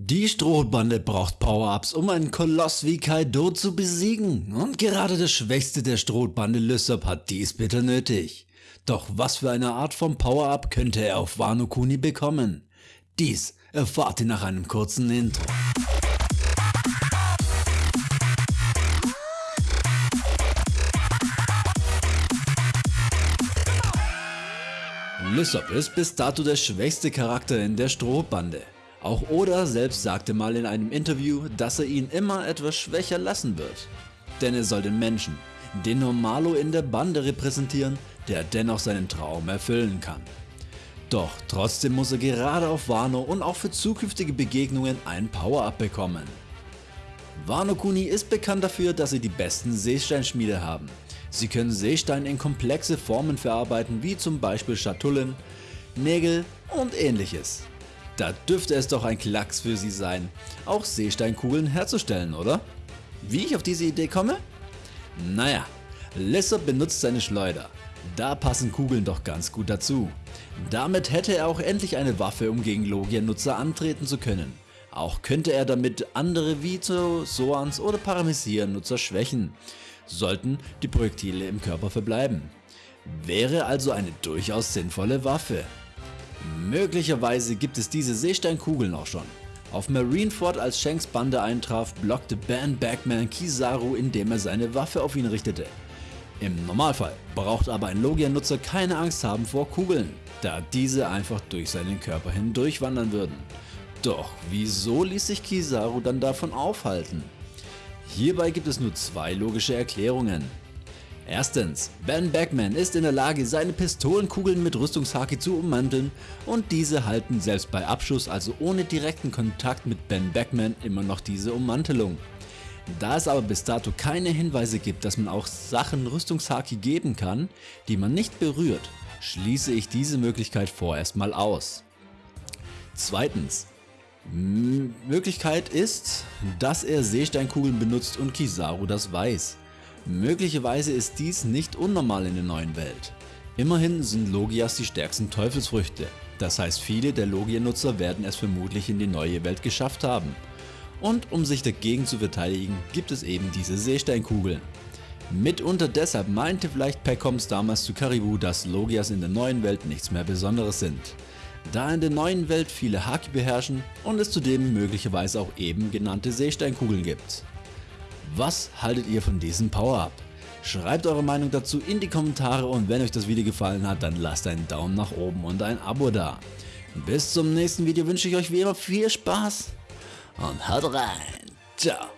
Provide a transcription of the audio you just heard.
Die Strohbande braucht Power-Ups, um einen Koloss wie Kaido zu besiegen und gerade der Schwächste der Strohbande Lysop hat dies bitter nötig. Doch was für eine Art von Power-Up könnte er auf Wano Kuni bekommen? Dies erfahrt ihr nach einem kurzen Intro. Lysop ist bis dato der schwächste Charakter in der Strohbande. Auch Oda selbst sagte mal in einem Interview, dass er ihn immer etwas schwächer lassen wird. Denn er soll den Menschen, den Normalo in der Bande repräsentieren, der dennoch seinen Traum erfüllen kann. Doch trotzdem muss er gerade auf Wano und auch für zukünftige Begegnungen ein Power-Up bekommen. Wano Kuni ist bekannt dafür, dass sie die besten Seesteinschmiede haben. Sie können Seestein in komplexe Formen verarbeiten wie zum Beispiel Schatullen, Nägel und ähnliches. Da dürfte es doch ein Klacks für sie sein, auch Seesteinkugeln herzustellen, oder? Wie ich auf diese Idee komme? Naja, Lissop benutzt seine Schleuder. Da passen Kugeln doch ganz gut dazu. Damit hätte er auch endlich eine Waffe, um gegen Logia-Nutzer antreten zu können. Auch könnte er damit andere wie zu Soans oder Paramecier-Nutzer schwächen, sollten die Projektile im Körper verbleiben. Wäre also eine durchaus sinnvolle Waffe. Möglicherweise gibt es diese Seesteinkugeln auch schon. Auf Marineford als Shanks Bande eintraf, blockte Ben Backman Kizaru indem er seine Waffe auf ihn richtete. Im Normalfall braucht aber ein Logia-Nutzer keine Angst haben vor Kugeln, da diese einfach durch seinen Körper hindurchwandern würden. Doch wieso ließ sich Kizaru dann davon aufhalten? Hierbei gibt es nur zwei logische Erklärungen. Erstens, Ben Backman ist in der Lage seine Pistolenkugeln mit Rüstungshaki zu ummanteln und diese halten selbst bei Abschuss also ohne direkten Kontakt mit Ben Backman immer noch diese Ummantelung. Da es aber bis dato keine Hinweise gibt, dass man auch Sachen Rüstungshaki geben kann, die man nicht berührt, schließe ich diese Möglichkeit vorerst mal aus. Zweitens, Möglichkeit ist, dass er Seesteinkugeln benutzt und Kizaru das weiß. Möglicherweise ist dies nicht unnormal in der neuen Welt. Immerhin sind Logias die stärksten Teufelsfrüchte, das heißt viele der Logia-Nutzer werden es vermutlich in die neue Welt geschafft haben. Und um sich dagegen zu verteidigen, gibt es eben diese Seesteinkugeln. Mitunter deshalb meinte vielleicht Peckoms damals zu Karibu, dass Logias in der neuen Welt nichts mehr Besonderes sind. Da in der neuen Welt viele Haki beherrschen und es zudem möglicherweise auch eben genannte Seesteinkugeln gibt. Was haltet ihr von diesem Power-Up? Schreibt eure Meinung dazu in die Kommentare und wenn euch das Video gefallen hat, dann lasst einen Daumen nach oben und ein Abo da. Bis zum nächsten Video wünsche ich euch wie immer viel Spaß und haut rein. Ciao.